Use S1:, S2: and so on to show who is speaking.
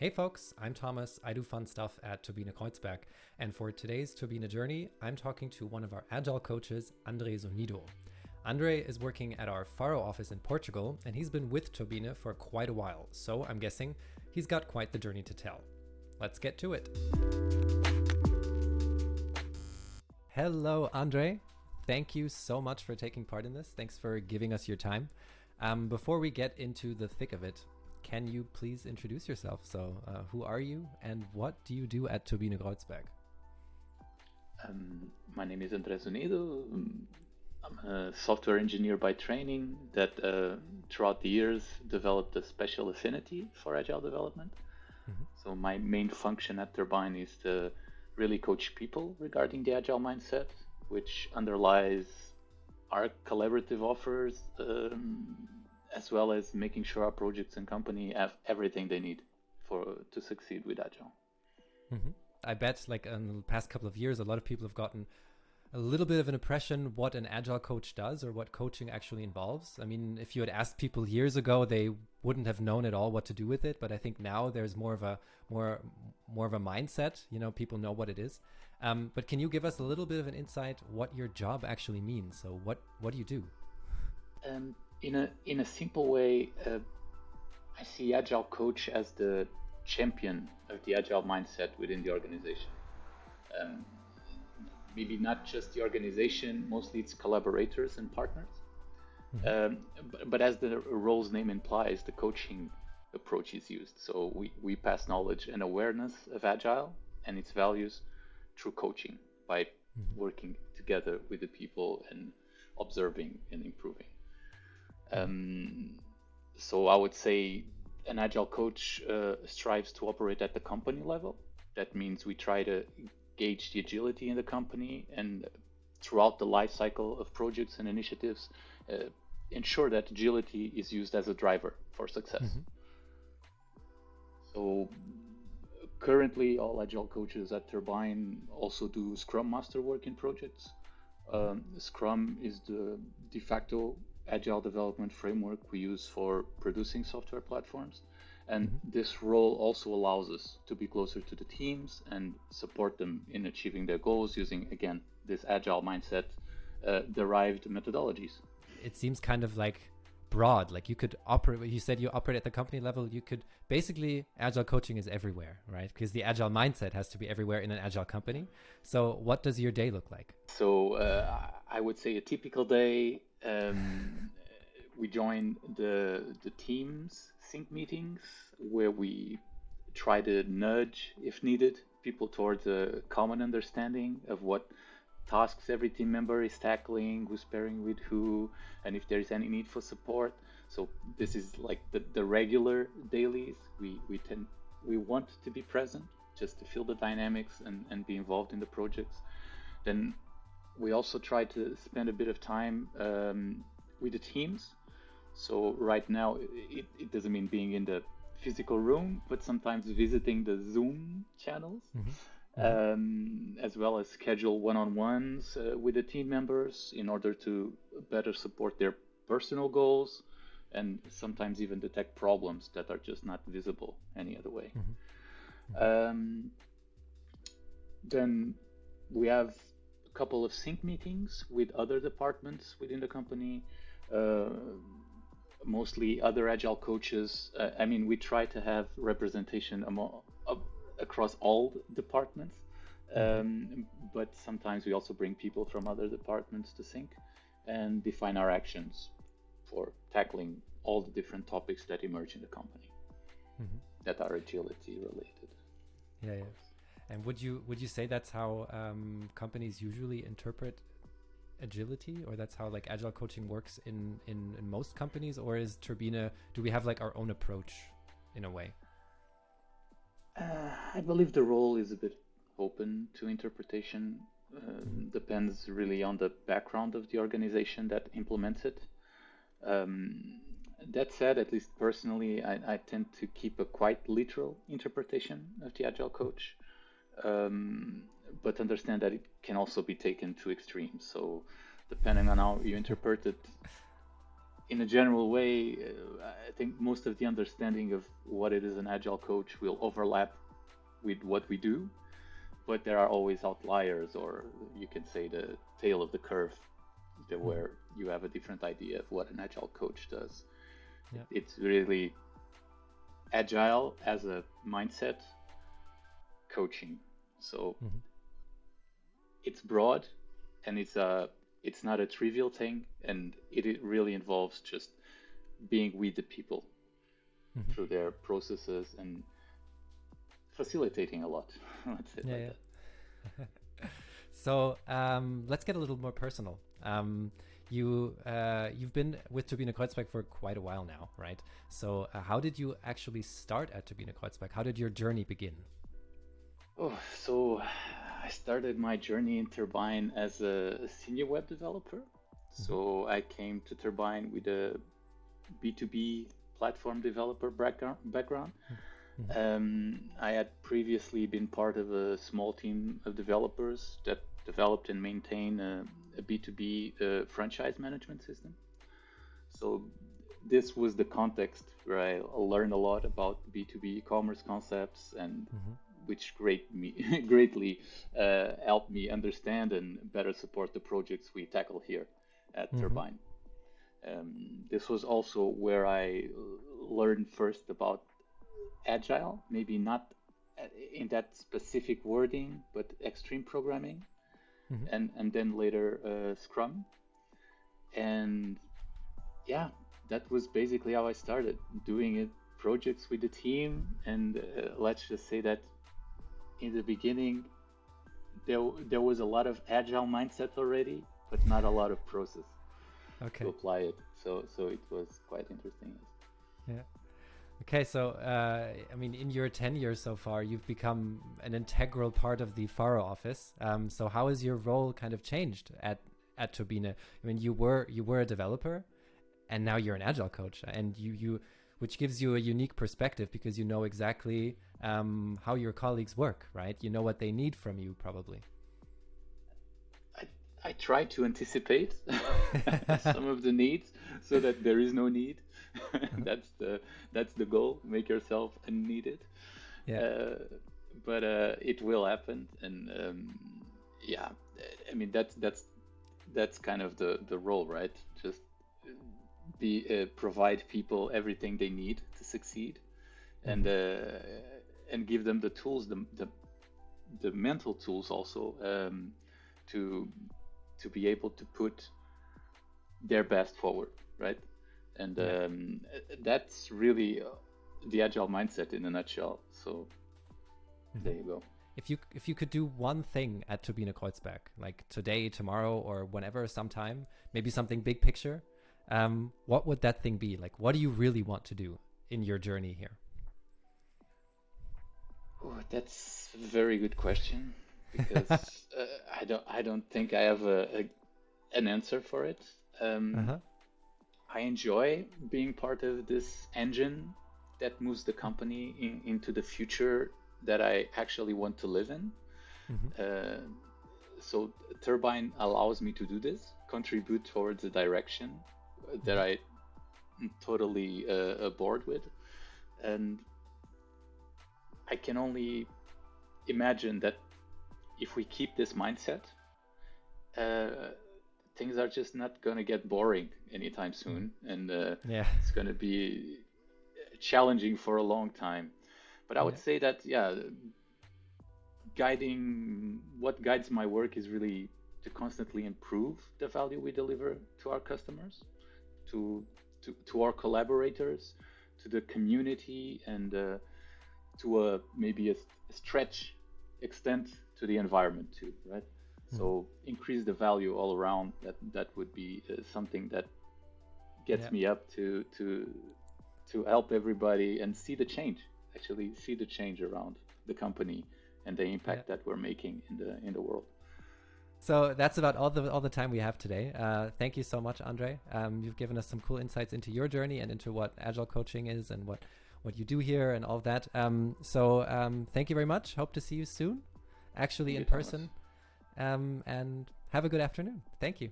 S1: Hey folks, I'm Thomas. I do fun stuff at Turbine Kreuzberg. And for today's Turbine Journey, I'm talking to one of our agile coaches, Andre Zunido. Andre is working at our Faro office in Portugal, and he's been with Turbine for quite a while. So I'm guessing he's got quite the journey to tell. Let's get to it. Hello, Andre. Thank you so much for taking part in this. Thanks for giving us your time. Um, before we get into the thick of it, can you please introduce yourself? So, uh, who are you and what do you do at Turbine Kreuzberg?
S2: Um, my name is Andre Zunido. I'm a software engineer by training that uh, throughout the years developed a special affinity for agile development. Mm-hmm. So, my main function at Turbine is to really coach people regarding the agile mindset, which underlies our collaborative offers. Um, as well as making sure our projects and company have everything they need for to succeed with agile.
S1: Mm-hmm. I bet, like in the past couple of years, a lot of people have gotten a little bit of an impression what an agile coach does or what coaching actually involves. I mean, if you had asked people years ago, they wouldn't have known at all what to do with it. But I think now there's more of a more more of a mindset. You know, people know what it is. Um, but can you give us a little bit of an insight what your job actually means? So what what do you do?
S2: Um, in a in a simple way, uh, I see agile coach as the champion of the agile mindset within the organization. Um, maybe not just the organization, mostly it's collaborators and partners. Mm-hmm. Um, but, but, as the role's name implies, the coaching approach is used. So we, we pass knowledge and awareness of agile and its values through coaching by mm-hmm. working together with the people and observing and improving. Um, so I would say an agile coach uh, strives to operate at the company level. That means we try to gauge the agility in the company and throughout the life cycle of projects and initiatives, uh, ensure that agility is used as a driver for success. Mm-hmm. So currently, all agile coaches at Turbine also do Scrum Master work in projects. Um, Scrum is the de facto agile development framework we use for producing software platforms. And mm-hmm. this role also allows us to be closer to the teams and support them in achieving their goals using, again, this agile mindset uh, derived methodologies.
S1: It seems kind of like broad. Like you could operate, you said you operate at the company level. You could basically, agile coaching is everywhere, right? Because the agile mindset has to be everywhere in an agile company. So, what does your day look like?
S2: So, uh, I would say a typical day um, we join the the teams sync meetings where we try to nudge, if needed, people towards a common understanding of what tasks every team member is tackling, who's pairing with who, and if there is any need for support. So this is like the, the regular dailies. We we tend we want to be present just to feel the dynamics and, and be involved in the projects. Then we also try to spend a bit of time um, with the teams. So right now, it, it, doesn't mean being in the physical room, but sometimes visiting the Zoom channels, mm-hmm. Mm-hmm. Um, as well as schedule one-on-ones uh, with the team members in order to better support their personal goals, and sometimes even detect problems that are just not visible any other way. Mm-hmm. Um, then we have couple of sync meetings with other departments within the company, uh, mostly other agile coaches. Uh, I mean, we try to have representation among, uh, across all departments, um, but sometimes we also bring people from other departments to sync and define our actions for tackling all the different topics that emerge in the company mm-hmm. that are agility related.
S1: Yeah, yeah. And would you would you say that's how um, companies usually interpret agility, or that's how like agile coaching works in, in in most companies, or is Turbina? Do we have like our own approach in a way?
S2: Uh, I believe the role is a bit open to interpretation. Uh, depends really on the background of the organization that implements it. Um, that said, at least personally, I, I, tend to keep a quite literal interpretation of the agile coach um, but understand that it can also be taken to extremes. So depending on how you interpret it, in a general way, uh, I think most of the understanding of what it is an agile coach will overlap with what we do, but there are always outliers, or you can say the tail of the curve, mm-hmm. where you have a different idea of what an agile coach does. Yeah. It's really agile as a mindset coaching. So mm-hmm. it's broad and it's a it's not a trivial thing and it, it really involves just being with the people mm-hmm. through their processes and facilitating a lot. let's say yeah,
S1: yeah. so um, let's get a little more personal. Um, you uh, you've been with Turbine Kreuzberg for quite a while now, right? So uh, how did you actually start at Turbine Kreuzberg? How did your journey begin?
S2: Oh, so I started my journey in Turbine as a senior web developer. Mm-hmm. So I came to Turbine with a B2B platform developer background. Mm-hmm. Um, I had previously been part of a small team of developers that developed and maintained a a B2B uh, franchise management system. So this was the context where I learned a lot about B2B e-commerce concepts and mm-hmm. Which great me, greatly uh, helped me understand and better support the projects we tackle here at mm-hmm. Turbine. Um, this was also where I learned first about agile, maybe not in that specific wording, but extreme programming mm-hmm. and and then later uh, Scrum, and yeah, that was basically how I started doing it projects with the team, and uh, let's just say that in the beginning there there was a lot of agile mindset already, but not a lot of process okay. to apply it. So so it was quite interesting.
S1: Yeah. Okay, so uh, I mean, in your tenure so far, you've become an integral part of the Faro office. Um, so how has your role kind of changed at at Turbine? I mean, you were you were a developer, and now you're an agile coach, and you you which gives you a unique perspective because you know exactly um, how your colleagues work, right? You know what they need from you, probably.
S2: I try to anticipate some of the needs so that there is no need. that's the that's the goal. Make yourself unneeded. Yeah. Uh, but uh, it will happen, and um, yeah, I mean that's that's that's kind of the the role, right? Just be uh, provide people everything they need to succeed, mm-hmm. and uh, and give them the tools, the the, the mental tools also um, to to be able to put their best forward, right? And um, that's really uh, the agile mindset in a nutshell. So mm-hmm. there you go.
S1: If you if you could do one thing at Turbine Kreuzberg, like today, tomorrow, or whenever, sometime, maybe something big picture, um, what would that thing be? Like, what do you really want to do in your journey here?
S2: Oh, that's a very good question because uh, I don't I don't think I have a, a an answer for it. Um, uh-huh. I enjoy being part of this engine that moves the company in, into the future that I actually want to live in. Mm-hmm. Uh, so Turbine allows me to do this, contribute towards the direction that mm-hmm. I totally uh, aboard with, and I can only imagine that if we keep this mindset, uh, things are just not going to get boring anytime soon, mm. and uh, yeah. it's going to be challenging for a long time. But I would yeah. say that yeah, guiding what guides my work is really to constantly improve the value we deliver to our customers, to to, to our collaborators, to the community, and uh, to a maybe a, a stretch extent to the environment too, right? Mm-hmm. So increase the value all around. That that would be uh, something that gets yeah. me up to to to help everybody and see the change. Actually, see the change around the company and the impact yeah. that we're making in the in the world.
S1: So that's about all the all the time we have today. Uh, thank you so much, Andre. Um, you've given us some cool insights into your journey and into what agile coaching is and what what you do here and all of that. Um, so um, thank you very much. Hope to see you soon actually in person. Um, and have a good afternoon. Thank you.